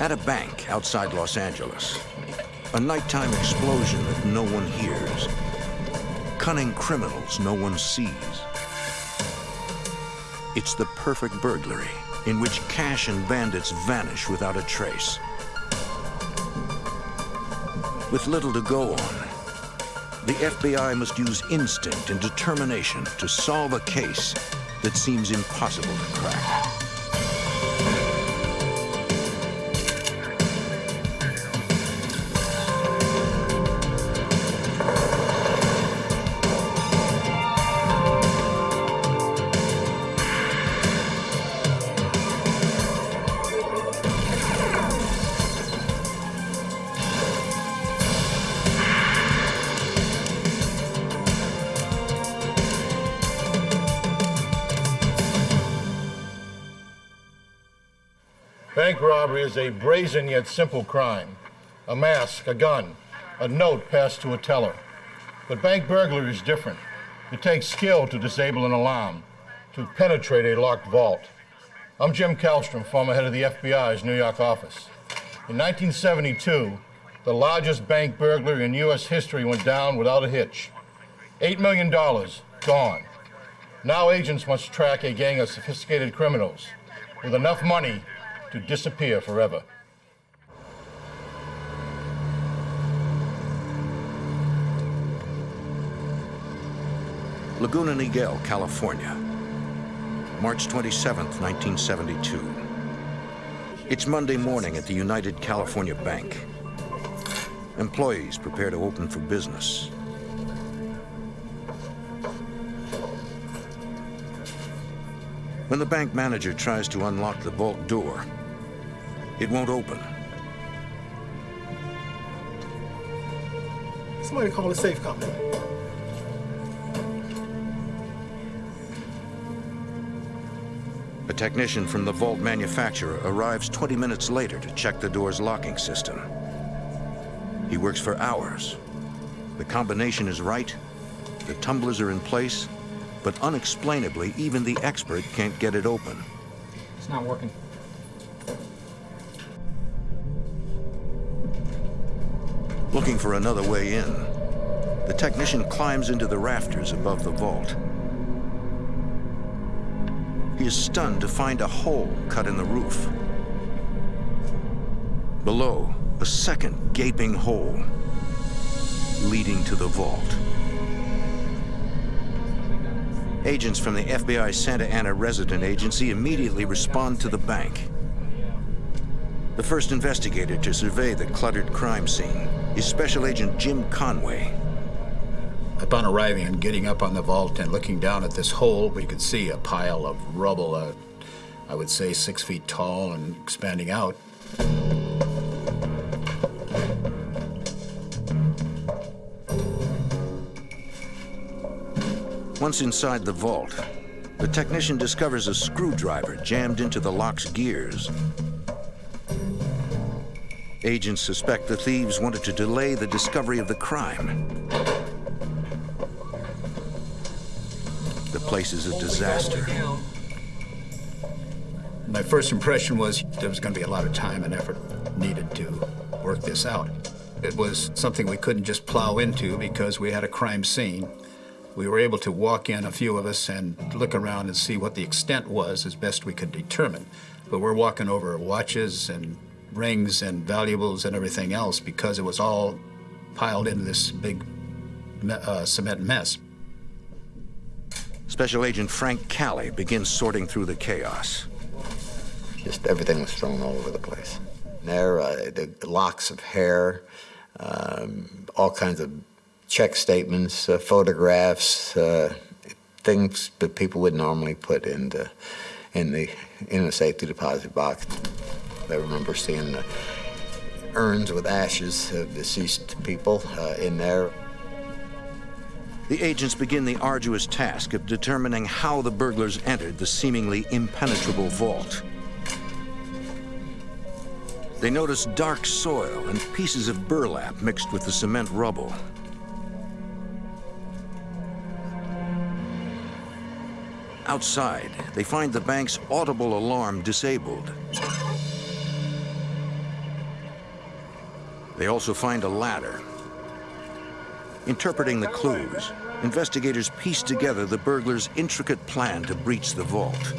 At a bank outside Los Angeles, a nighttime explosion that no one hears. Cunning criminals no one sees. It's the perfect burglary in which cash and bandits vanish without a trace. With little to go on, the FBI must use instinct and determination to solve a case that seems impossible to crack. A brazen yet simple crime. A mask, a gun, a note passed to a teller. But bank burglary is different. It takes skill to disable an alarm, to penetrate a locked vault. I'm Jim Kallstrom, former head of the FBI's New York office. In 1972, the largest bank burglary in U.S. history went down without a hitch. $8 million gone. Now agents must track a gang of sophisticated criminals with enough money to disappear forever. Laguna Niguel, California. March 27, 1972. It's Monday morning at the United California Bank. Employees prepare to open for business. When the bank manager tries to unlock the vault door, it won't open. Somebody call the safe company. A technician from the vault manufacturer arrives 20 minutes later to check the door's locking system. He works for hours. The combination is right, the tumblers are in place, but unexplainably, even the expert can't get it open. It's not working. Looking for another way in, the technician climbs into the rafters above the vault. He is stunned to find a hole cut in the roof. Below, a second gaping hole leading to the vault. Agents from the FBI Santa Ana Resident Agency immediately respond to the bank. The first investigator to survey the cluttered crime scene is Special Agent Jim Conway. Upon arriving and getting up on the vault and looking down at this hole, we could see a pile of rubble, uh, I would say six feet tall and expanding out. Once inside the vault, the technician discovers a screwdriver jammed into the lock's gears. Agents suspect the thieves wanted to delay the discovery of the crime. The place is a disaster. My first impression was there was going to be a lot of time and effort needed to work this out. It was something we couldn't just plow into because we had a crime scene. We were able to walk in, a few of us, and look around and see what the extent was as best we could determine. But we're walking over watches and rings and valuables and everything else because it was all piled into this big uh, cement mess. Special Agent Frank Calley begins sorting through the chaos. Just everything was thrown all over the place. There, uh, the locks of hair, um, all kinds of check statements, uh, photographs, uh, things that people would normally put in the, in the in a safety deposit box. I remember seeing the urns with ashes of deceased people uh, in there. The agents begin the arduous task of determining how the burglars entered the seemingly impenetrable vault. They notice dark soil and pieces of burlap mixed with the cement rubble. Outside, they find the bank's audible alarm disabled. They also find a ladder. Interpreting the clues, investigators piece together the burglar's intricate plan to breach the vault.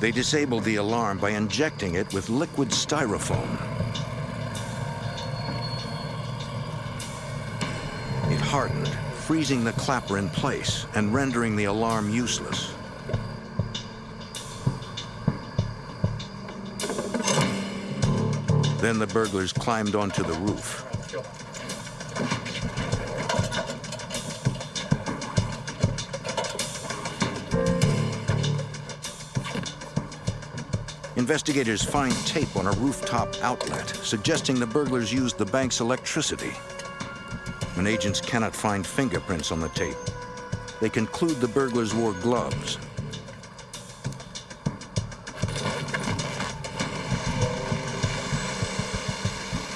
They disabled the alarm by injecting it with liquid styrofoam. Hardened, freezing the clapper in place and rendering the alarm useless. Then the burglars climbed onto the roof. Investigators find tape on a rooftop outlet, suggesting the burglars used the bank's electricity. Agents cannot find fingerprints on the tape, they conclude the burglars wore gloves.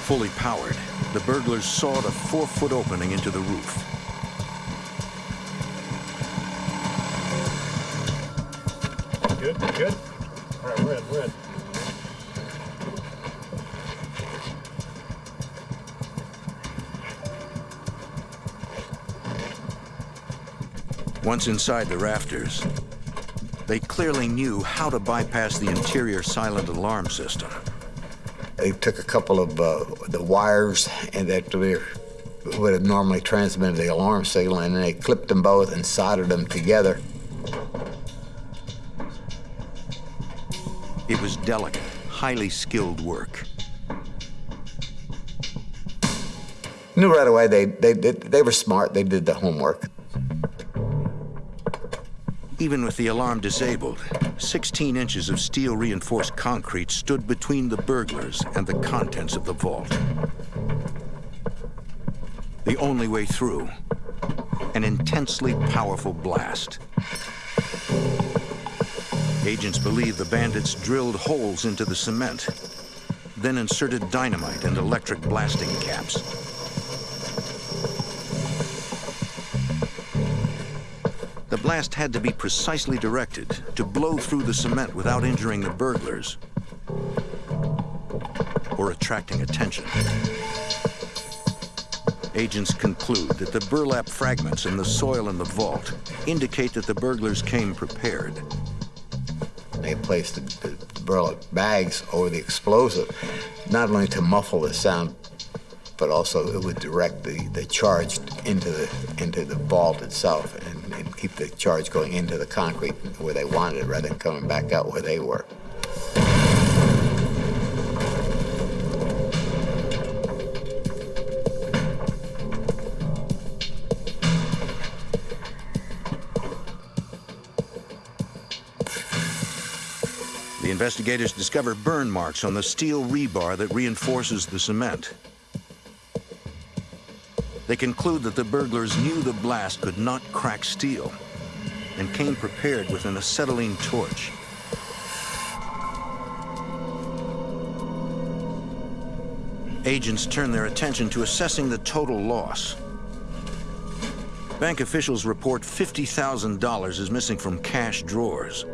Fully powered, the burglars sawed a four-foot opening into the roof. Good, good. All right, we're in, we're in. Once inside the rafters, they clearly knew how to bypass the interior silent alarm system. They took a couple of uh, the wires and that would have normally transmitted the alarm signal, and they clipped them both and soldered them together. It was delicate, highly skilled work. Knew right away they, they, they, they were smart, they did the homework. Even with the alarm disabled, 16 inches of steel reinforced concrete stood between the burglars and the contents of the vault. The only way through, an intensely powerful blast. Agents believe the bandits drilled holes into the cement, then inserted dynamite and electric blasting caps. The blast had to be precisely directed to blow through the cement without injuring the burglars or attracting attention. Agents conclude that the burlap fragments in the soil in the vault indicate that the burglars came prepared. They placed the, the burlap bags over the explosive, not only to muffle the sound, but also it would direct the, the charge into the into the vault itself keep the charge going into the concrete where they wanted it rather than coming back out where they were. The investigators discover burn marks on the steel rebar that reinforces the cement. They conclude that the burglars knew the blast could not crack steel and came prepared with an acetylene torch. Agents turn their attention to assessing the total loss. Bank officials report $50,000 is missing from cash drawers.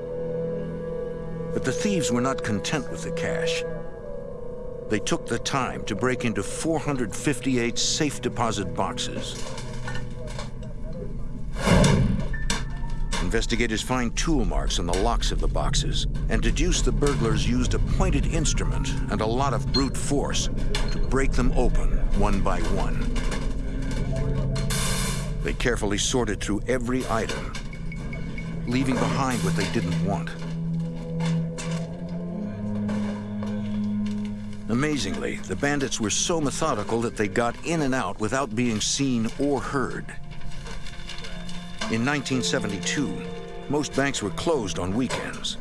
But the thieves were not content with the cash. They took the time to break into 458 safe deposit boxes. Investigators find tool marks on the locks of the boxes and deduce the burglars used a pointed instrument and a lot of brute force to break them open one by one. They carefully sorted through every item, leaving behind what they didn't want. Amazingly, the bandits were so methodical that they got in and out without being seen or heard. In 1972, most banks were closed on weekends.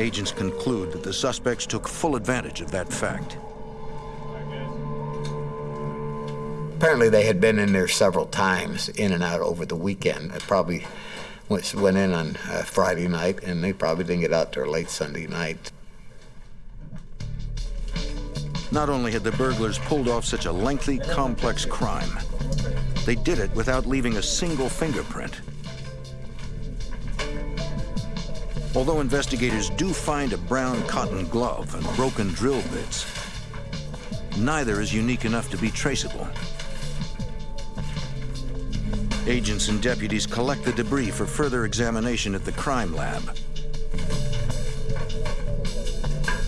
Agents conclude that the suspects took full advantage of that fact. Apparently, they had been in there several times, in and out over the weekend. They probably went, in on uh, Friday night, and they probably didn't get out till late Sunday night. Not only had the burglars pulled off such a lengthy, complex crime, they did it without leaving a single fingerprint. Although investigators do find a brown cotton glove and broken drill bits, neither is unique enough to be traceable. Agents and deputies collect the debris for further examination at the crime lab.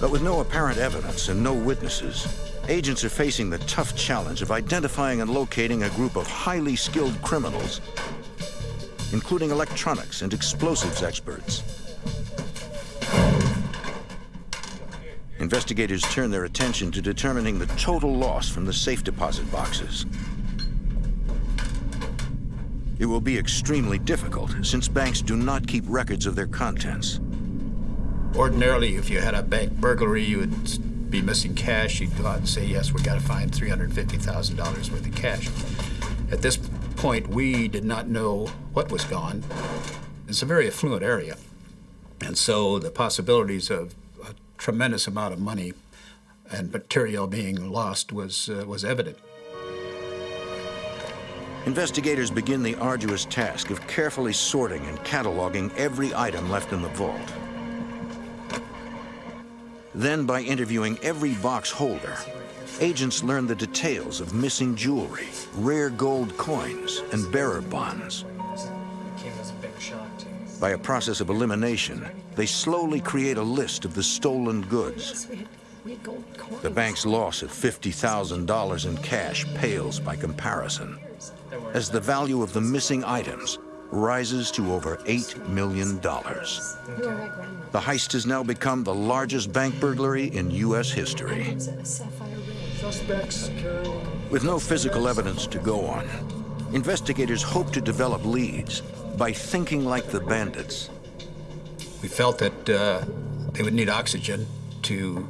But with no apparent evidence and no witnesses, agents are facing the tough challenge of identifying and locating a group of highly skilled criminals, including electronics and explosives experts. Investigators turn their attention to determining the total loss from the safe deposit boxes. It will be extremely difficult since banks do not keep records of their contents. Ordinarily, if you had a bank burglary, you would be missing cash. You'd go out and say, yes, we got to find $350,000 worth of cash. At this point, we did not know what was gone. It's a very affluent area. And so the possibilities of a tremendous amount of money and material being lost was, uh, was evident. Investigators begin the arduous task of carefully sorting and cataloging every item left in the vault. Then, by interviewing every box holder, agents learn the details of missing jewelry, rare gold coins, and bearer bonds. By a process of elimination, they slowly create a list of the stolen goods. The bank's loss of $50,000 in cash pales by comparison, as the value of the missing items rises to over $8 million. The heist has now become the largest bank burglary in U.S. history. With no physical evidence to go on, investigators hope to develop leads by thinking like the bandits. We felt that uh, they would need oxygen to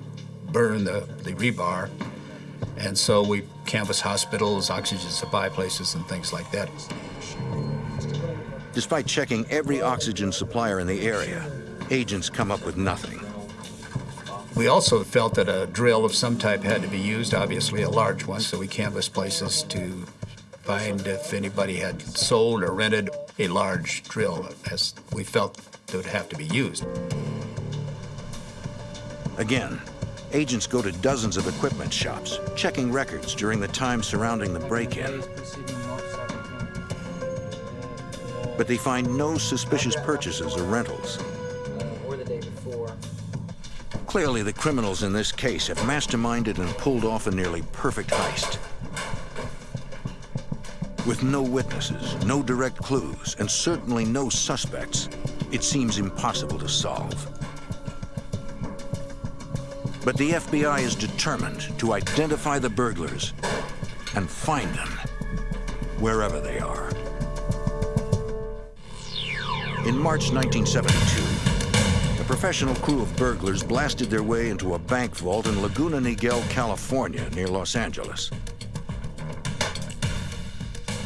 burn the, the rebar, and so we canvassed hospitals, oxygen supply places, and things like that. Despite checking every oxygen supplier in the area, agents come up with nothing. We also felt that a drill of some type had to be used, obviously a large one, so we canvassed places to find if anybody had sold or rented a large drill, as we felt that would have to be used. Again, agents go to dozens of equipment shops, checking records during the time surrounding the break-in. But they find no suspicious purchases or rentals. or the day before. Clearly, the criminals in this case have masterminded and pulled off a nearly perfect heist. With no witnesses, no direct clues, and certainly no suspects, it seems impossible to solve. But the FBI is determined to identify the burglars and find them wherever they are. In March 1972, a professional crew of burglars blasted their way into a bank vault in Laguna Niguel, California, near Los Angeles.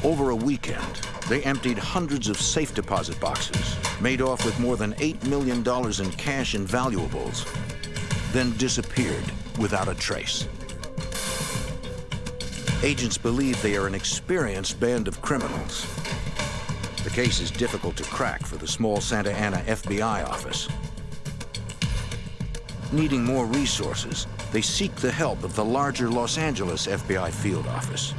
Over a weekend, they emptied hundreds of safe deposit boxes, made off with more than $8 million in cash and valuables, then disappeared without a trace. Agents believe they are an experienced band of criminals. The case is difficult to crack for the small Santa Ana FBI office. Needing more resources, they seek the help of the larger Los Angeles FBI field office.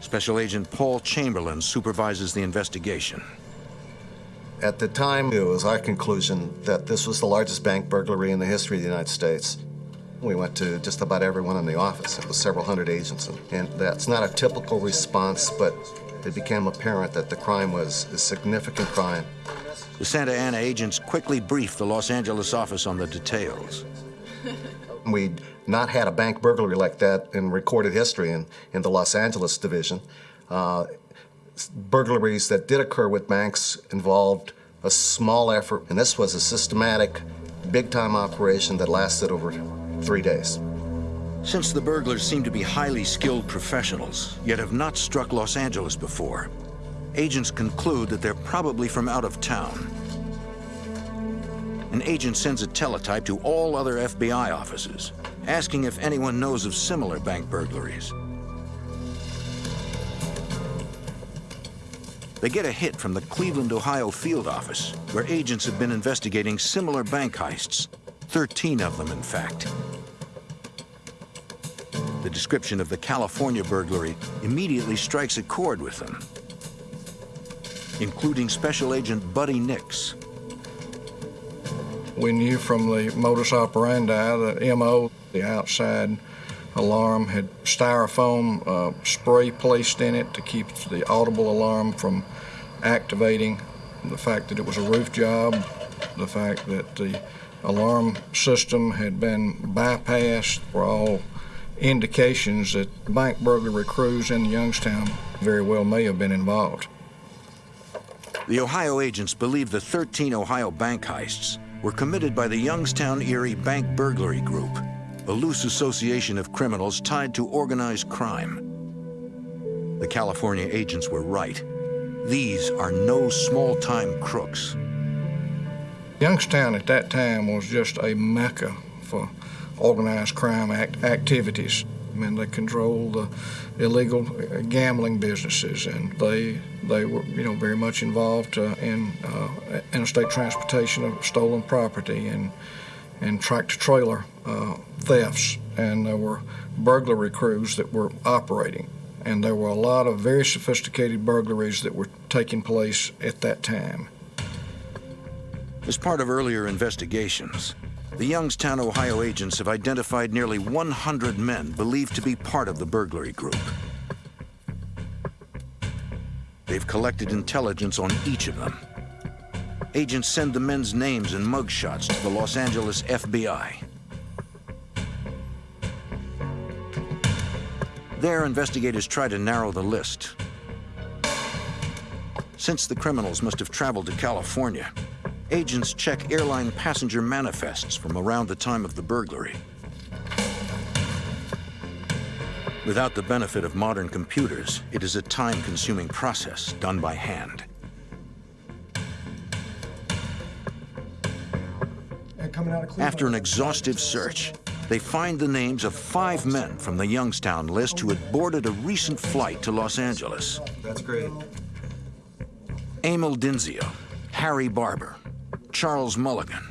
Special Agent Paul Chamberlain supervises the investigation. At the time, it was our conclusion that this was the largest bank burglary in the history of the United States. We went to just about everyone in the office. It was several hundred agents, and, that's not a typical response, but it became apparent that the crime was a significant crime. The Santa Ana agents quickly briefed the Los Angeles office on the details. We'd not had a bank burglary like that in recorded history in, in the Los Angeles division. Uh, burglaries that did occur with banks involved a small effort, and this was a systematic, big-time operation that lasted over three days. Since the burglars seem to be highly skilled professionals, yet have not struck Los Angeles before, agents conclude that they're probably from out of town. an agent sends a teletype to all other FBI offices, asking if anyone knows of similar bank burglaries. They get a hit from the Cleveland, Ohio field office, where agents have been investigating similar bank heists, 13 of them, in fact. The description of the California burglary immediately strikes a chord with them, including Special Agent Buddy Nix. We knew from the modus operandi, the MO, the outside alarm had styrofoam uh, spray placed in it to keep the audible alarm from activating, the fact that it was a roof job, the fact that the alarm system had been bypassed were all indications that the bank burglary crews in Youngstown very well may have been involved. The Ohio agents believe the 13 Ohio bank heists were committed by the Youngstown Erie Bank Burglary Group, a loose association of criminals tied to organized crime. The California agents were right. These are no small-time crooks. Youngstown at that time was just a mecca for organized crime act activities. I mean, they controlled the illegal gambling businesses, and they they were you know very much involved uh, in uh, interstate transportation of stolen property and and tractor trailer uh, thefts, and there were burglary crews that were operating, and there were a lot of very sophisticated burglaries that were taking place at that time. As part of earlier investigations, the Youngstown, Ohio agents have identified nearly 100 men believed to be part of the burglary group. They've collected intelligence on each of them. Agents send the men's names and mugshots to the Los Angeles FBI. There, investigators try to narrow the list. Since the criminals must have traveled to California, agents check airline passenger manifests from around the time of the burglary. Without the benefit of modern computers, it is a time-consuming process done by hand. After an exhaustive search, they find the names of five men from the Youngstown list who had boarded a recent flight to Los Angeles. That's great. Emil Dinsio, Harry Barber, Charles Mulligan,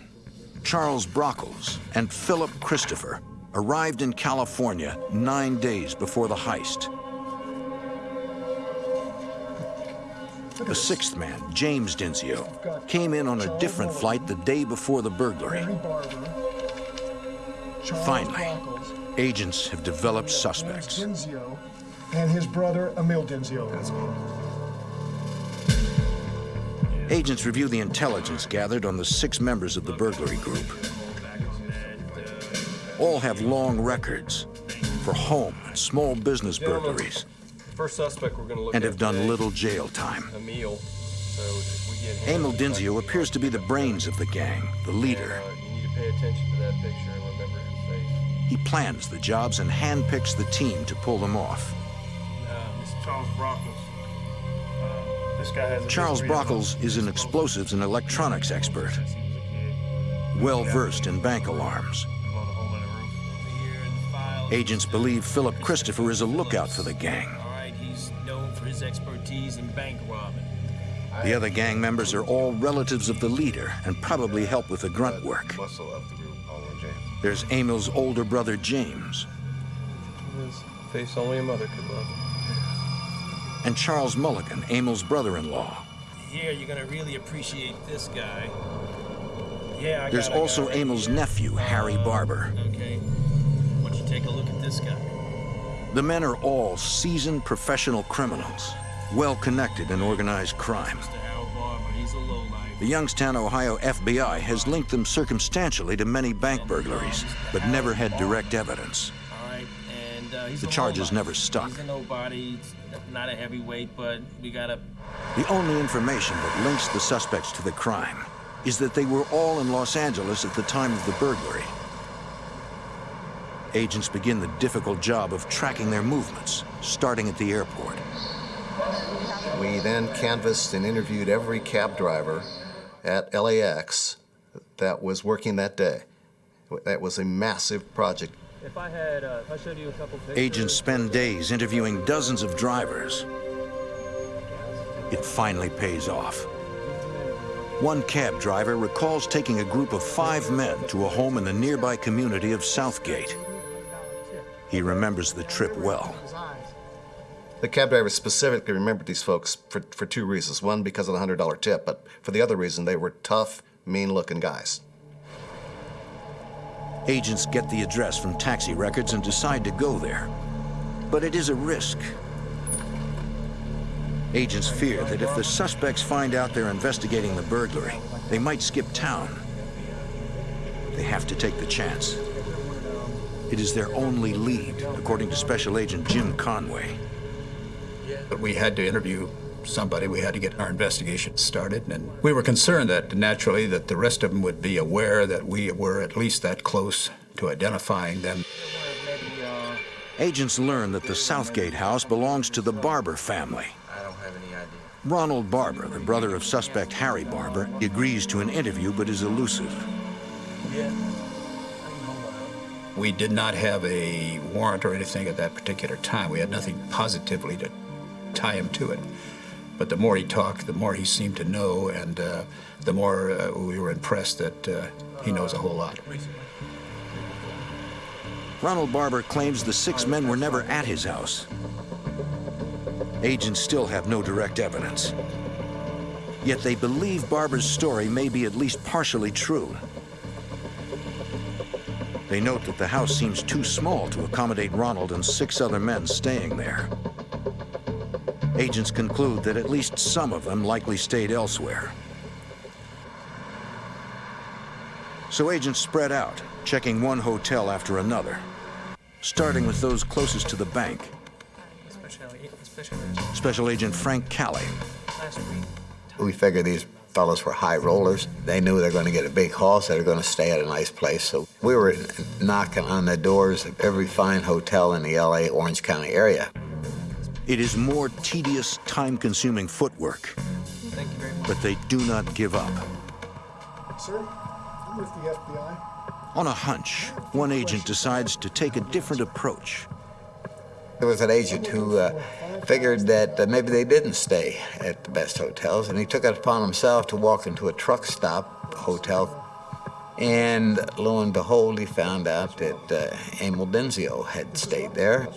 Charles Brockles, and Philip Christopher arrived in California nine days before the heist. The sixth man, James Dinsio, came in on a different flight the day before the burglary. Finally, agents have developed suspects. And his brother Emil Dinsio. Agents review the intelligence gathered on the six members of the burglary group. All have long records for home and small business burglaries First suspect we're going to look and have done today, little jail time. Emil. So we get him, Emil like, Dinsio appears to be the brains of the gang, the leader. uh, you need to pay attention to that picture and remember his face. He plans the jobs and handpicks the team to pull them off. Uh, Mr. Charles Brockles. Charles history of, Brockles is an explosives and electronics expert, since he was a kid. well versed in bank alarms. Blown a hole in the roof. Here in the files. Agents believe Philip Christopher is a lookout for the gang. All right, he's known for his expertise in bank robbing. The other gang members are all relatives of the leader and probably help with the grunt work. Muscle of the group, Oliver James. There's Emil's older brother, James, His face only a mother could love. And Charles Mulligan, Emil's brother-in-law. Here, you're gonna really appreciate this guy. Yeah, I There's got also right Emil's nephew, Harry Uh, Barber. Okay. Why don't you take a look at this guy? The men are all seasoned professional criminals, well connected in organized crime. Mr. Harold Barber, he's a lowlife. The Youngstown, Ohio FBI has linked them circumstantially to many bank burglaries, but never had direct evidence. All right, and uh, he's The charges never stuck. He's a nobody, he's not a heavyweight, but we got a... The only information that links the suspects to the crime is that they were all in Los Angeles at the time of the burglary. Agents begin the difficult job of tracking their movements, starting at the airport. We then canvassed and interviewed every cab driver at LAX that was working that day. That was a massive project. If I had, uh, I showed you a couple pictures. Agents spend days interviewing dozens of drivers. It finally pays off. One cab driver recalls taking a group of five men to a home in the nearby community of Southgate. He remembers the trip well. The cab driver specifically remembered these folks for, for two reasons. One, because of the $100 tip, but for the other reason, they were tough, mean-looking guys. Agents get the address from taxi records and decide to go there. But it is a risk. Agents fear that if the suspects find out they're investigating the burglary, they might skip town. They have to take the chance. It is their only lead, according to Special Agent Jim Conway. But we had to interview somebody. We had to get our investigation started, and we were concerned that naturally that the rest of them would be aware that we were at least that close to identifying them. Uh, Agents learn that the Southgate house belongs to the Barber family. I don't have any idea. Ronald Barber, the brother of suspect Harry Barber, agrees to an interview but is elusive. Yeah. We did not have a warrant or anything at that particular time. We had nothing positively to tie him to it. But the more he talked, the more he seemed to know, and uh, the more uh, we were impressed that uh, he knows a whole lot. Ronald Barber claims the six men were never at his house. Agents still have no direct evidence. Yet they believe Barber's story may be at least partially true. They note that the house seems too small to accommodate Ronald and six other men staying there. Agents conclude that at least some of them likely stayed elsewhere. So agents spread out, checking one hotel after another, starting with those closest to the bank. Special Agent Frank week. We figured these fellows were high rollers. They knew they were going to get a big haul, so they were going to stay at a nice place. So we were knocking on the doors of every fine hotel in the LA Orange County area. It is more tedious, time-consuming footwork, Thank you very much. but they do not give up. Sir, I'm with the FBI. On a hunch, one agent decides to take a different approach. There was an agent who uh, figured that uh, maybe they didn't stay at the best hotels, and he took it upon himself to walk into a truck stop hotel. And lo and behold, he found out that uh, Emil Dinsio had stayed there.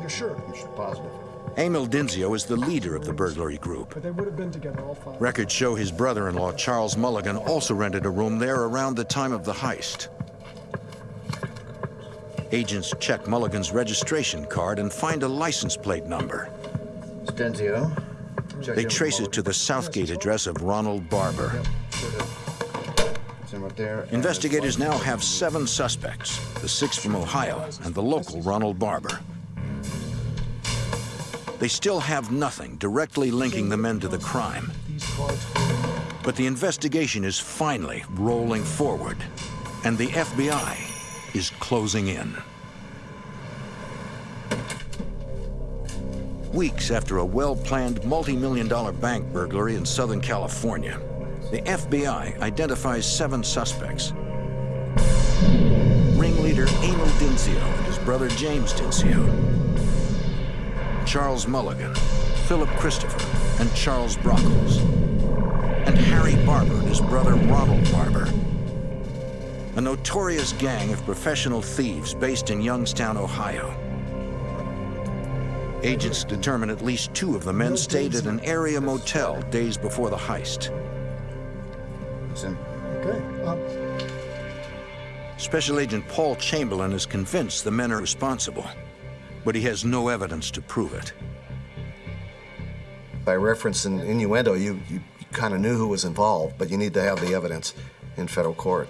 You're sure? You're positive. Emil Dinsio is the leader of the burglary group. But they would have been together, all five. Records show his brother-in-law, Charles Mulligan, also rented a room there around the time of the heist. Agents check Mulligan's registration card and find a license plate number. Dinsio. They trace it to the Southgate address of Ronald Barber. Investigators now have seven suspects, the six from Ohio and the local Ronald Barber. They still have nothing directly linking the men to the crime. But the investigation is finally rolling forward, and the FBI is closing in. Weeks after a well-planned multi-million dollar bank burglary in Southern California, the FBI identifies seven suspects. Ringleader Emil Dinsio and his brother James Dinsio. Charles Mulligan, Philip Christopher, and Charles Brockles and Harry Barber and his brother Ronald Barber. A notorious gang of professional thieves based in Youngstown, Ohio. Agents determine at least two of the men stayed at an area motel days before the heist. Okay. Um, Special Agent Paul Chamberlain is convinced the men are responsible, but he has no evidence to prove it. By reference and innuendo, you, you kind of knew who was involved, but you need to have the evidence in federal court.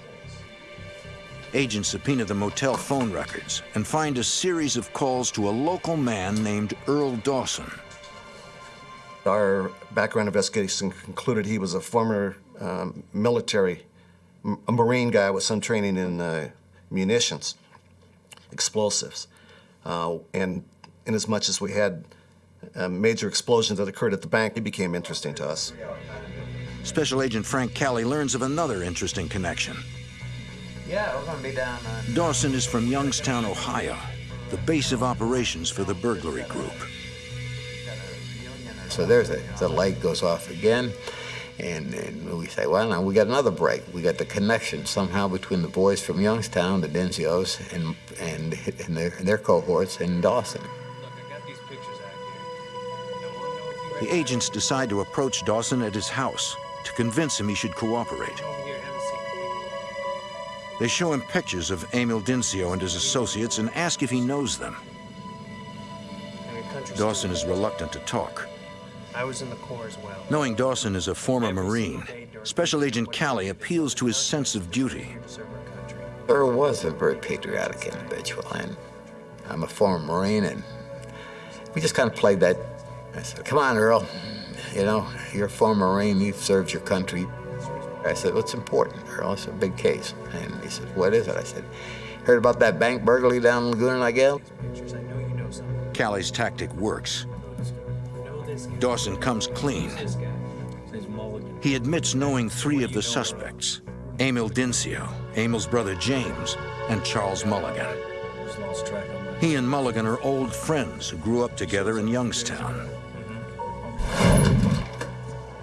Agents subpoena the motel phone records and find a series of calls to a local man named Earl Dawson. Our background investigation concluded he was a former um, military, a Marine guy with some training in uh, munitions, explosives. Uh, and in as much as we had uh, major explosions that occurred at the bank, it became interesting to us. Special Agent Frank Cali learns of another interesting connection. Yeah, we're gonna be down on. Dawson is from Youngstown, Ohio, the base of operations for the burglary group. So there's a the light goes off again, and, and we say, well, now we got another break. We got the connection somehow between the boys from Youngstown, the Dinsios, and and, and their, their cohorts in Dawson. The agents decide to approach Dawson at his house to convince him he should cooperate. They show him pictures of Emil Dinsio and his associates and ask if he knows them. Dawson is reluctant to talk. I was in the Corps as well. Knowing Dawson is a former Marine, Special Agent Cali appeals to his sense of duty. Earl was a very patriotic individual, and I'm a former Marine, and we just kind of played that. I said, come on, Earl, you know, you're a former Marine, you've served your country. I said, what's important, Earl? It's a big case. And he said, what is it? I said, heard about that bank burglary down in Laguna Niguel? Cali's tactic works. Dawson comes clean. He admits knowing three of the suspects, Emil Dinsio, Emil's brother James, and Charles Mulligan. He and Mulligan are old friends who grew up together in Youngstown.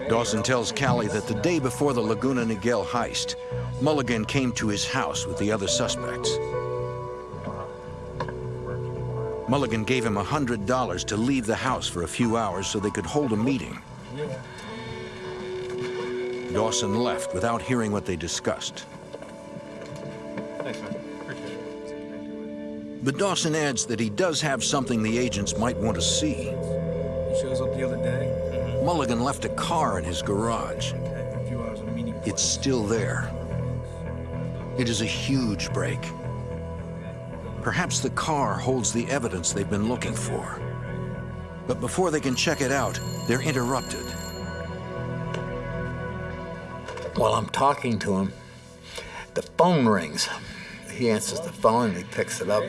Dawson tells Callie that the day before the Laguna Niguel heist, Mulligan came to his house with the other suspects. Mulligan gave him $100 to leave the house for a few hours so they could hold a meeting. Dawson left without hearing what they discussed. Thanks, man. Appreciate it. But Dawson adds that he does have something the agents might want to see. He shows up the other day. Mm-hmm. Mulligan left a car in his garage. A few hours of a meeting. It's still there. It is a huge break. Perhaps the car holds the evidence they've been looking for. But before they can check it out, they're interrupted. While I'm talking to him, the phone rings. He answers the phone and he picks it up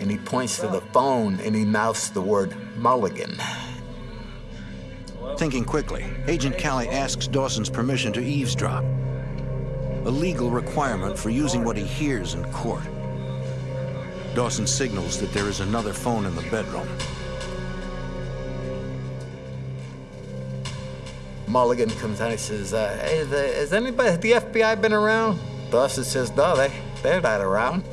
and he points to the phone and he mouths the word Mulligan. Thinking quickly, Agent Callie asks Dawson's permission to eavesdrop. A legal requirement for using what he hears in court. Dawson signals that there is another phone in the bedroom. Mulligan comes out and he says, uh, hey, the, has anybody, the FBI been around? Dawson says, no, they, they're not around.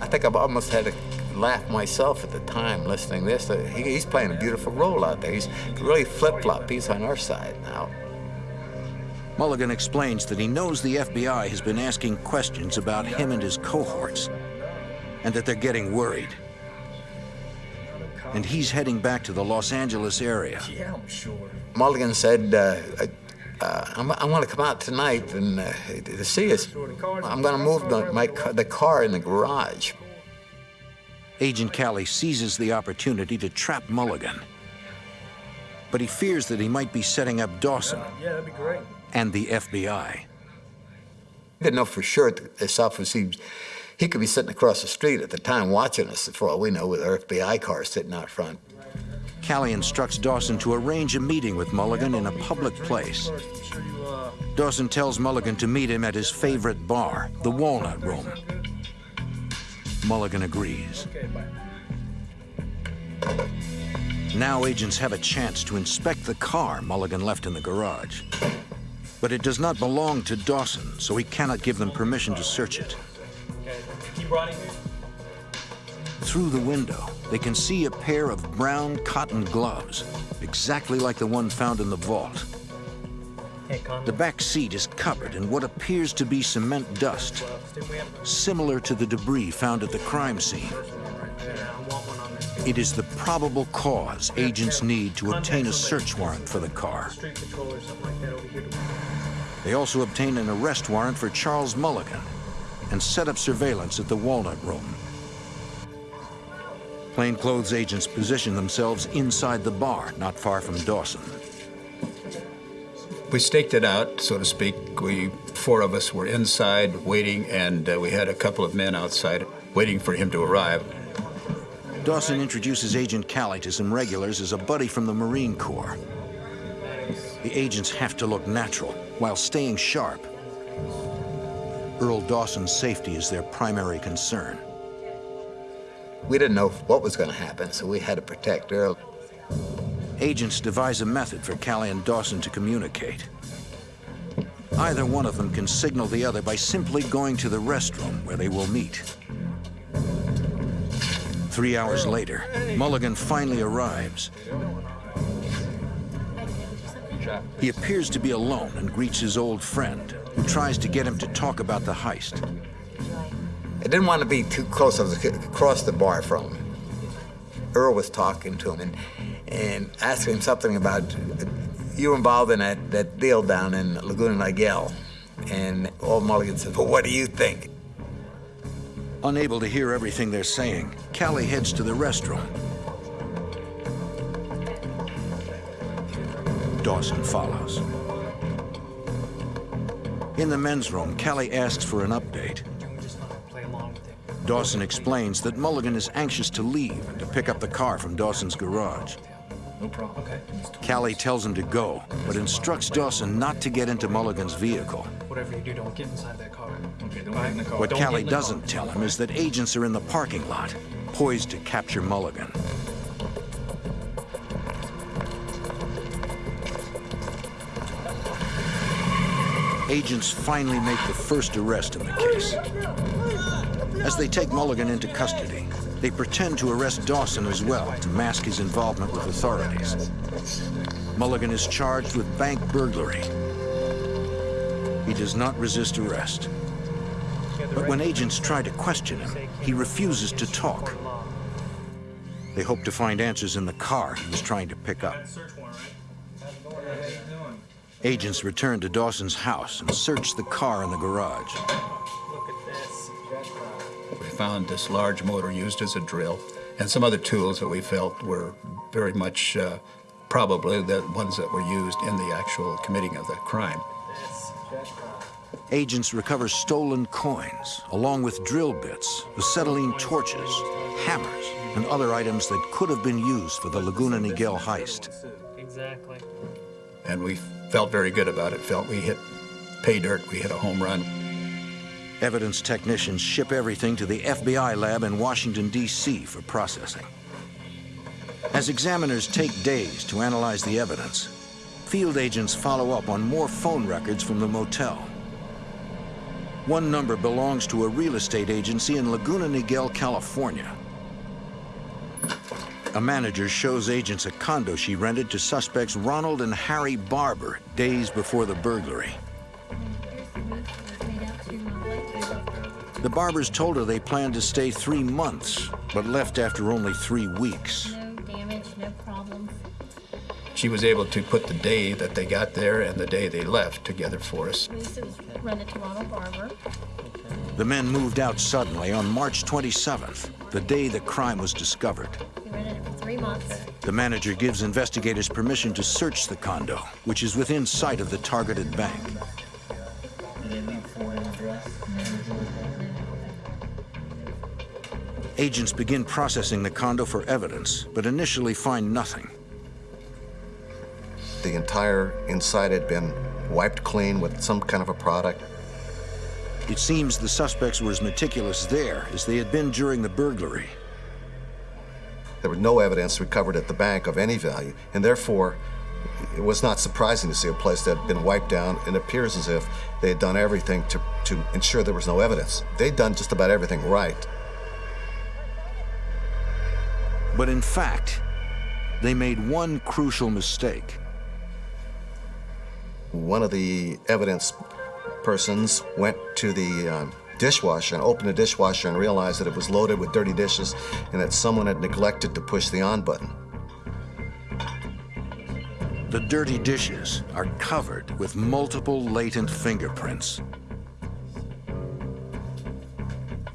I think I've almost had to laugh myself at the time listening to this. Uh, he, he's playing a beautiful role out there. He's really flip-flop. He's on our side now. Mulligan explains that he knows the FBI has been asking questions about him and his cohorts, and that they're getting worried. And he's heading back to the Los Angeles area. Yeah, I'm sure. Mulligan said, uh, uh, I'm, I want to come out tonight and uh, to see us. I'm going to move the, my, ca- the car in the garage. Agent Callie seizes the opportunity to trap Mulligan. But he fears that he might be setting up Dawson Yeah, that'd be great. and the FBI. didn't know for sure that this officer, he, he could be sitting across the street at the time watching us, for all we know, with our FBI car sitting out front. Callie instructs Dawson to arrange a meeting with Mulligan in a public place. Dawson tells Mulligan to meet him at his favorite bar, the Walnut Room. Mulligan agrees. Now agents have a chance to inspect the car Mulligan left in the garage. But it does not belong to Dawson, so he cannot give them permission to search it. Keep riding. Through the window, they can see a pair of brown cotton gloves, exactly like the one found in the vault. The back seat is covered in what appears to be cement dust, similar to the debris found at the crime scene. It is the probable cause agents need to obtain a search warrant for the car. Street patrol or something like that over here. They also obtain an arrest warrant for Charles Mulligan and set up surveillance at the Walnut Room. Plainclothes agents position themselves inside the bar, not far from Dawson. We staked it out, so to speak. We, four of us were inside waiting, and uh, we had a couple of men outside waiting for him to arrive. Dawson introduces Agent Cali to some regulars as a buddy from the Marine Corps. The agents have to look natural while staying sharp. Earl Dawson's safety is their primary concern. We didn't know what was going to happen, so we had to protect Earl. Agents devise a method for Callie and Dawson to communicate. Either one of them can signal the other by simply going to the restroom where they will meet. Three hours later, Mulligan finally arrives. He appears to be alone and greets his old friend, who tries to get him to talk about the heist. I didn't want to be too close. I was across the bar from him. Earl was talking to him and, and asking him something about uh, you were involved in that, that deal down in Laguna Niguel. And old Mulligan said, well, what do you think? Unable to hear everything they're saying, Callie heads to the restroom. Dawson follows. In the men's room, Callie asks for an update. Dawson explains that Mulligan is anxious to leave and to pick up the car from Dawson's garage. No problem. Okay. Callie tells him to go, but instructs Dawson not to get into Mulligan's vehicle. Whatever you do, don't get inside that car. Okay, don't get in the car. What Don't get Callie in the car. doesn't tell him is that agents are in the parking lot, poised to capture Mulligan. Agents finally make the first arrest in the case. As they take Mulligan into custody, they pretend to arrest Dawson as well to mask his involvement with authorities. Mulligan is charged with bank burglary. He does not resist arrest. But when agents try to question him, he refuses to talk. They hope to find answers in the car he was trying to pick up. Agents returned to Dawson's house and searched the car in the garage. We found this large motor used as a drill and some other tools that we felt were very much uh, probably the ones that were used in the actual committing of the crime. Agents recover stolen coins, along with drill bits, acetylene torches, hammers, and other items that could have been used for the Laguna Niguel heist. Exactly. And we felt very good about it, felt we hit pay dirt, we hit a home run. Evidence technicians ship everything to the FBI lab in Washington, D.C. for processing. As examiners take days to analyze the evidence, field agents follow up on more phone records from the motel. One number belongs to a real estate agency in Laguna Niguel, California. A manager shows agents a condo she rented to suspects Ronald and Harry Barber days before the burglary. The Barbers told her they planned to stay three months, but left after only three weeks. No damage, no problems. She was able to put the day that they got there and the day they left together for us. This was rented to Ronald Barber. The men moved out suddenly on March 27th, the day the crime was discovered. He rented it for three months. The manager gives investigators permission to search the condo, which is within sight of the targeted bank. Agents begin processing the condo for evidence, but initially find nothing. The entire inside had been wiped clean with some kind of a product. It seems the suspects were as meticulous there as they had been during the burglary. There was no evidence recovered at the bank of any value, and therefore, it was not surprising to see a place that had been wiped down. It appears as if they had done everything to, to ensure there was no evidence. They'd done just about everything right. But in fact, they made one crucial mistake. One of the evidence persons went to the um, dishwasher and opened the dishwasher and realized that it was loaded with dirty dishes and that someone had neglected to push the on button. The dirty dishes are covered with multiple latent fingerprints.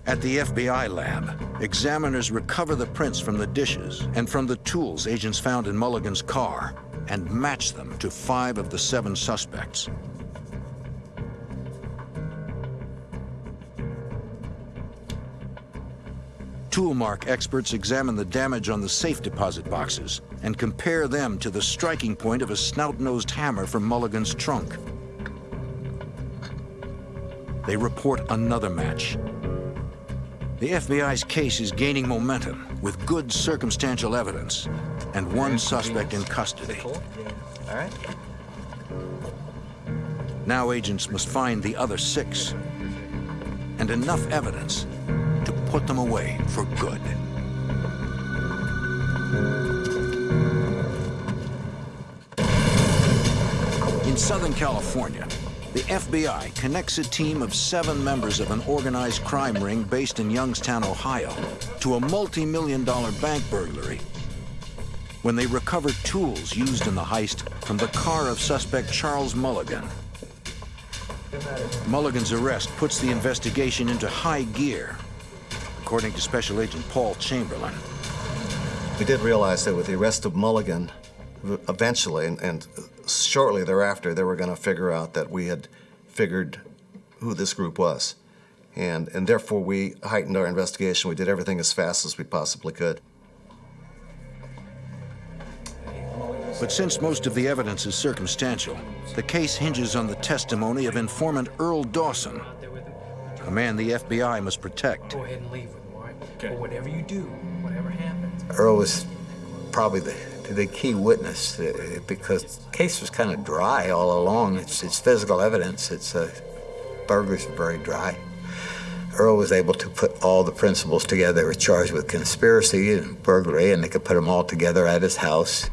At the FBI lab, examiners recover the prints from the dishes and from the tools agents found in Mulligan's car and match them to five of the seven suspects. Toolmark experts examine the damage on the safe deposit boxes and compare them to the striking point of a snout-nosed hammer from Mulligan's trunk. They report another match. The FBI's case is gaining momentum with good circumstantial evidence and one suspect in custody. All right. Now agents must find the other six and enough evidence put them away for good. In Southern California, the FBI connects a team of seven members of an organized crime ring based in Youngstown, Ohio, to a multi-million dollar bank burglary when they recover tools used in the heist from the car of suspect Charles Mulligan. Mulligan's arrest puts the investigation into high gear, according to Special Agent Paul Chamberlain. We did realize that with the arrest of Mulligan, eventually, and, and shortly thereafter, they were going to figure out that we had figured who this group was. And, and therefore, we heightened our investigation. We did everything as fast as we possibly could. But since most of the evidence is circumstantial, the case hinges on the testimony of informant Earl Dawson, a man the FBI must protect. Go ahead and leave with him, all right? But whatever you do, whatever happens, Earl was probably the, the key witness uh, because the case was kind of dry all along. It's, it's physical evidence. It's uh, burglars are very dry. Earl was able to put all the principals together. They were charged with conspiracy and burglary, and they could put them all together at his house.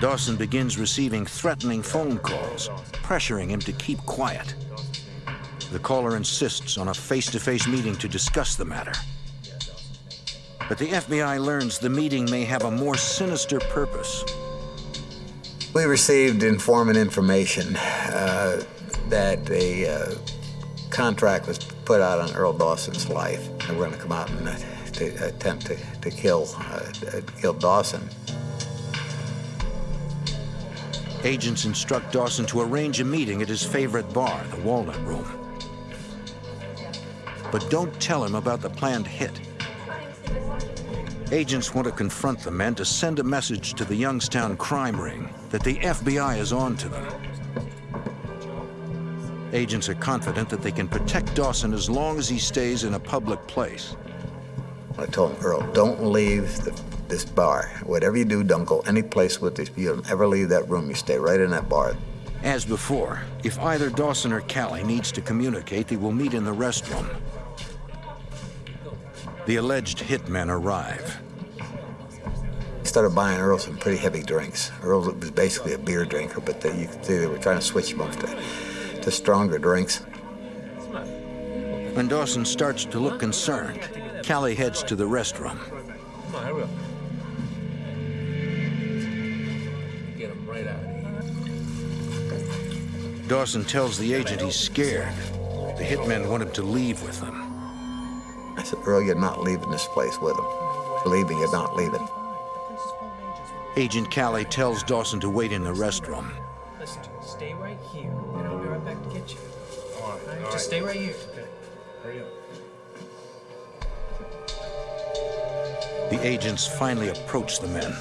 Dawson begins receiving threatening phone calls, pressuring him to keep quiet. The caller insists on a face-to-face meeting to discuss the matter. But the FBI learns the meeting may have a more sinister purpose. We received informant information uh, that a uh, contract was put out on Earl Dawson's life. They were going to come out and uh, to attempt to, to kill, uh, kill Dawson. Agents instruct Dawson to arrange a meeting at his favorite bar, the Walnut Room. But don't tell him about the planned hit. Agents want to confront the men to send a message to the Youngstown crime ring that the FBI is on to them. Agents are confident that they can protect Dawson as long as he stays in a public place. I told him, Earl, don't leave the, this bar. Whatever you do, don't go any place with this. You don't ever leave that room. You stay right in that bar. As before, if either Dawson or Callie needs to communicate, they will meet in the restroom. The alleged hitmen arrive. Started buying Earl some pretty heavy drinks. Earl was basically a beer drinker, but they, you could see they were trying to switch him off to, to stronger drinks. When Dawson starts to look concerned, Callie heads to the restroom. Come on, here we go. Get him right out of here. Dawson tells the agent he's scared. The hitmen want him to leave with them. I said, Earl, you're not leaving this place with him. Believe me, you're not leaving. Agent Callie tells Dawson to wait in the restroom. listen to me. Stay right here, and I'll be right back to get you. All right, All right, all just right. stay right here. Okay. Hurry up. The agents finally approach the men.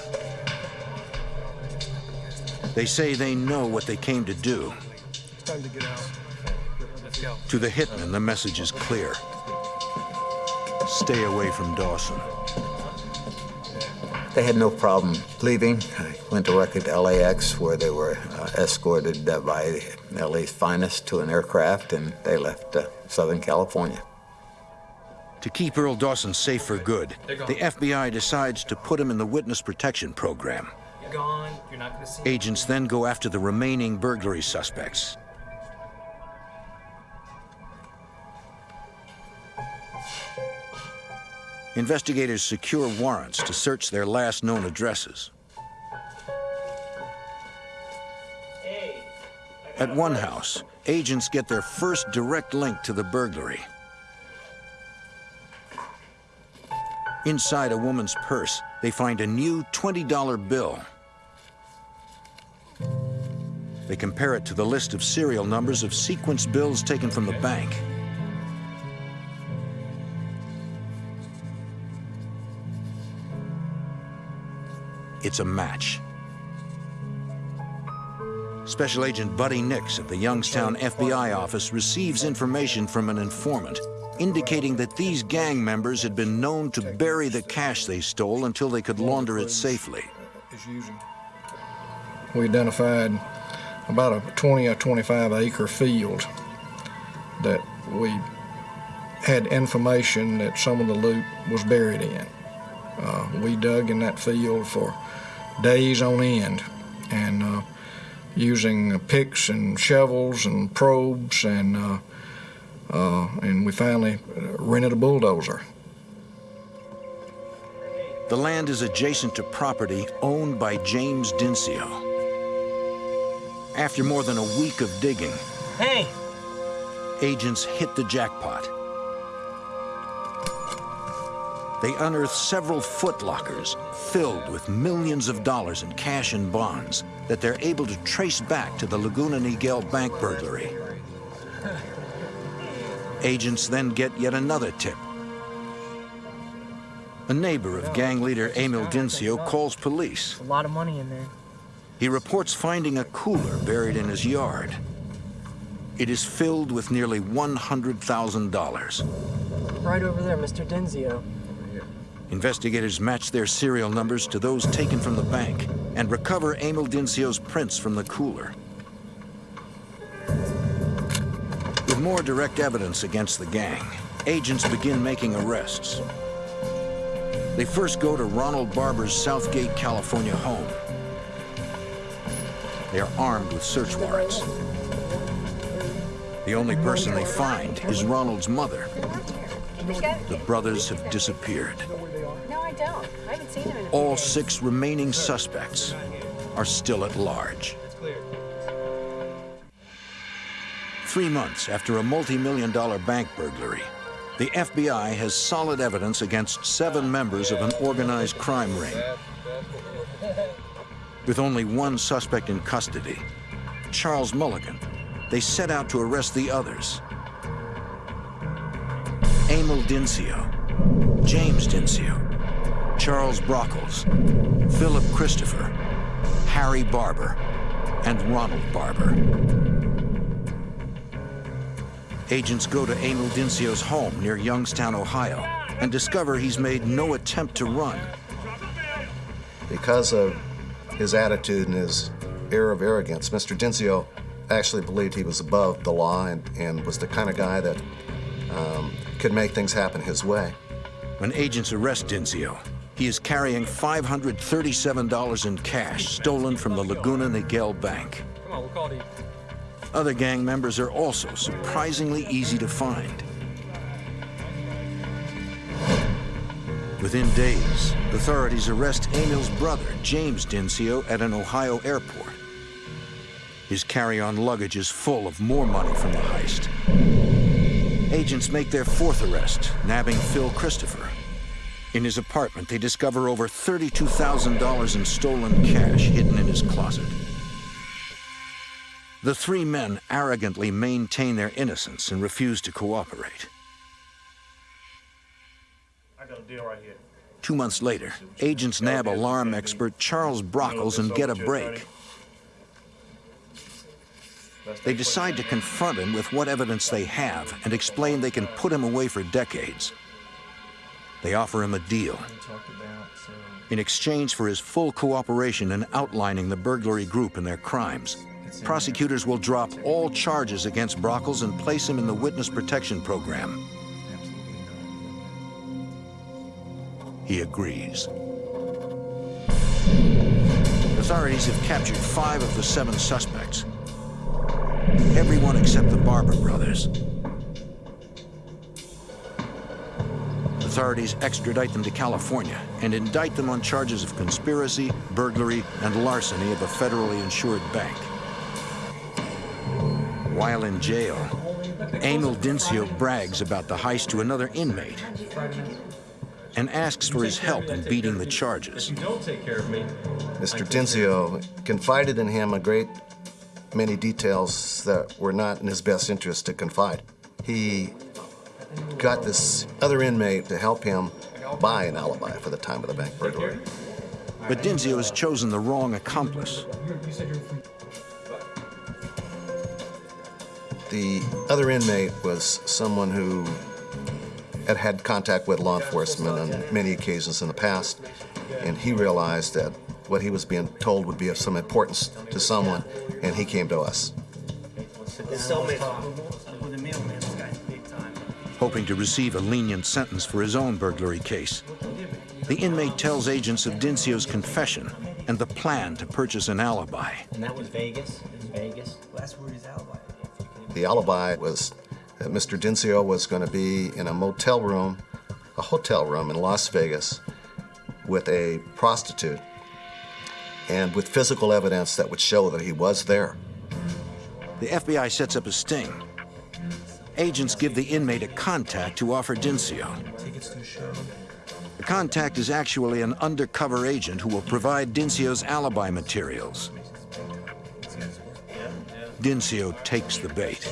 They say they know what they came to do. It's time to get out. Let's go. To the hitman, the message is clear. Stay away from Dawson. They had no problem leaving. I went directly to LAX, where they were uh, escorted uh, by LA's finest to an aircraft, and they left uh, Southern California. To keep Earl Dawson safe for good, the FBI decides to put him in the witness protection program. Gone. You're not see. Agents then go after the remaining burglary suspects. Investigators secure warrants to search their last known addresses. At one house, agents get their first direct link to the burglary. Inside a woman's purse, they find a new $20 bill. They compare it to the list of serial numbers of sequence bills taken from the bank. It's a match. Special Agent Buddy Nix of the Youngstown FBI office receives information from an informant indicating that these gang members had been known to bury the cash they stole until they could launder it safely. We identified about a 20 or 25 acre field that we had information that some of the loot was buried in. Uh, we dug in that field for days on end and uh, using picks and shovels and probes and uh, uh, and we finally rented a bulldozer. The land is adjacent to property owned by James Dinsio. After more than a week of digging, Hey! agents hit the jackpot. They unearthed several footlockers filled with millions of dollars in cash and bonds that they're able to trace back to the Laguna Niguel bank burglary. Agents then get yet another tip. A neighbor of gang leader Emil Dinsio calls police. A lot of money in there. He reports finding a cooler buried in his yard. It is filled with nearly $100,000. Right over there, Mr. Dinsio. Investigators match their serial numbers to those taken from the bank and recover Emil Dinsio's prints from the cooler. With more direct evidence against the gang, agents begin making arrests. They first go to Ronald Barber's Southgate, California home. They are armed with search warrants. The only person they find is Ronald's mother. The brothers have disappeared. No, I don't. I haven't seen him in All six remaining suspects are still at large. Three months after a multi-million dollar bank burglary, the FBI has solid evidence against seven members of an organized crime ring. With only one suspect in custody, Charles Mulligan, they set out to arrest the others. Emil Dinsio, James Dinsio, Charles Brockles, Philip Christopher, Harry Barber, and Ronald Barber. Agents go to Emil Dinsio's home near Youngstown, Ohio, and discover he's made no attempt to run. Because of his attitude and his air of arrogance, Mr. Dinsio actually believed he was above the law and, and was the kind of guy that um, could make things happen his way. When agents arrest Dinsio, he is carrying $537 in cash stolen from the Laguna Niguel Bank. Come on, we'll call it. Other gang members are also surprisingly easy to find. Within days, authorities arrest Emil's brother, James Dinsio, at an Ohio airport. His carry-on luggage is full of more money from the heist. Agents make their fourth arrest, nabbing Phil Christopher. In his apartment, they discover over $32,000 in stolen cash hidden in his closet. The three men arrogantly maintain their innocence and refuse to cooperate. I got a deal right here. Two months later, agents nab alarm expert Charles Brockles and get a break. They decide to confront him with what evidence they have and explain they can put him away for decades. They offer him a deal. In exchange for his full cooperation in outlining the burglary group and their crimes, prosecutors will drop all charges against Brockles and place him in the Witness Protection Program. He agrees. Authorities have captured five of the seven suspects. Everyone except the Barber brothers. Authorities extradite them to California and indict them on charges of conspiracy, burglary, and larceny of a federally insured bank. While in jail, Emil Dinsio brags about the heist to another inmate and asks for his help in beating the charges. Mr. Dinsio confided in him a great many details that were not in his best interest to confide. He got this other inmate to help him buy an alibi for the time of the bank burglary. But Dinsio has chosen the wrong accomplice. The other inmate was someone who had had contact with law enforcement on many occasions in the past, and he realized that what he was being told would be of some importance to someone, and he came to us. Hoping to receive a lenient sentence for his own burglary case. The inmate tells agents of Dinsio's confession and the plan to purchase an alibi. And that was Vegas? In Vegas? Well, that's where his alibi is. The alibi was that Mr. Dinsio was going to be in a motel room, a hotel room in Las Vegas, with a prostitute and with physical evidence that would show that he was there. The FBI sets up a sting. Agents give the inmate a contact to offer Dinsio. The contact is actually an undercover agent who will provide Dinsio's alibi materials. Dinsio takes the bait.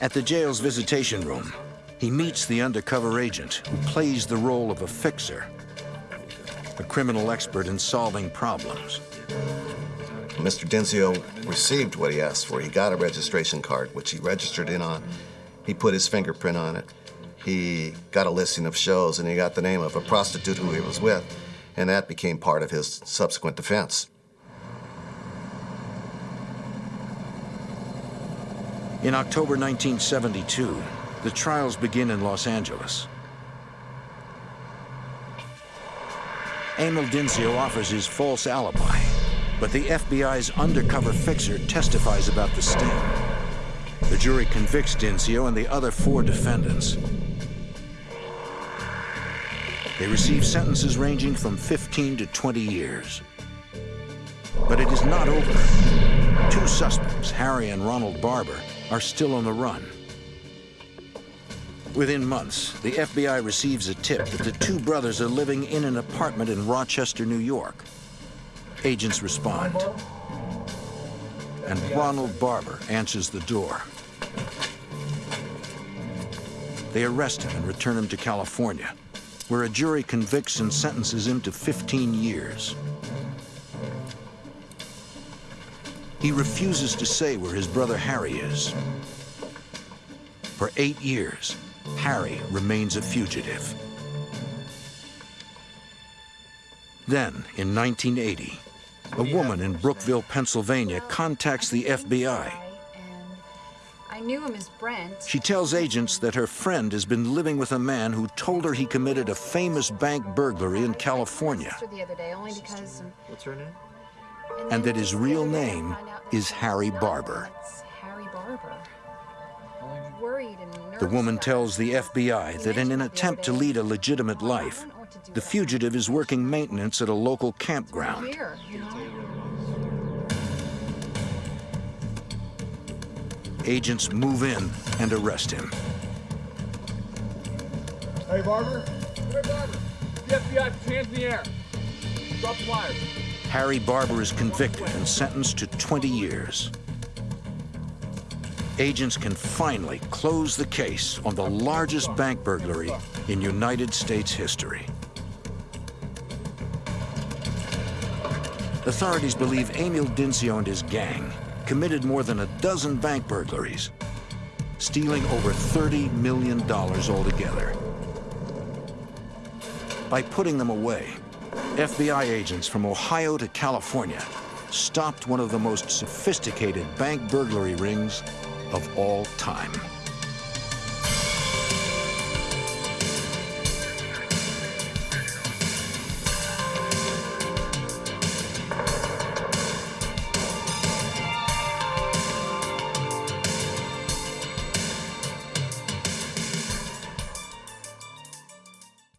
At the jail's visitation room, he meets the undercover agent who plays the role of a fixer, a criminal expert in solving problems. Mr. Dinsio received what he asked for. He got a registration card, which he registered in on. He put his fingerprint on it. He got a listing of shows, and he got the name of a prostitute who he was with, and that became part of his subsequent defense. In October 1972, the trials begin in Los Angeles. Emil Dinsio offers his false alibi, but the FBI's undercover fixer testifies about the sting. The jury convicts Dinsio and the other four defendants. They receive sentences ranging from 15 to 20 years. But it is not over. Two suspects, Harry and Ronald Barber, are still on the run. Within months, the FBI receives a tip that the two brothers are living in an apartment in Rochester, New York. Agents respond. And Ronald Barber answers the door. They arrest him and return him to California, where a jury convicts and sentences him to 15 years. He refuses to say where his brother Harry is. For eight years, Harry remains a fugitive. Then, in 1980, a woman in Brookville, Pennsylvania contacts the FBI. I knew him as Brent. She tells agents that her friend has been living with a man who told her he committed a famous bank burglary in California The other day, only because. What's her name? and that his real name is Harry Barber. Harry Barber. Worried and nervous. The woman tells the FBI that in an attempt to lead a legitimate life, the fugitive is working maintenance at a local campground. Here, you know? Agents move in and arrest him. Hey, Barber. Hey, Barber. The FBI, put hands in the air. Drop the wires. Harry Barber is convicted and sentenced to 20 years. Agents can finally close the case on the largest bank burglary in United States history. Authorities believe Emil Dinsio and his gang committed more than a dozen bank burglaries, stealing over $30 million altogether. By putting them away, FBI agents from Ohio to California stopped one of the most sophisticated bank burglary rings of all time.